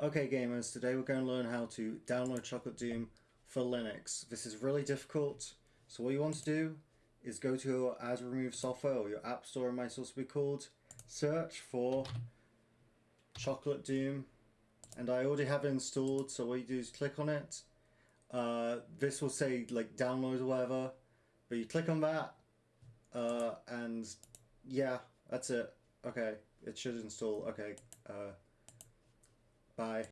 Okay gamers, today we're going to learn how to download Chocolate Doom for Linux. This is really difficult, so what you want to do is go to your add remove software or your app store it might also be called, search for Chocolate Doom, and I already have it installed so what you do is click on it. Uh, this will say like download or whatever, but you click on that uh, and yeah, that's it. Okay, it should install. Okay. Uh, Bye.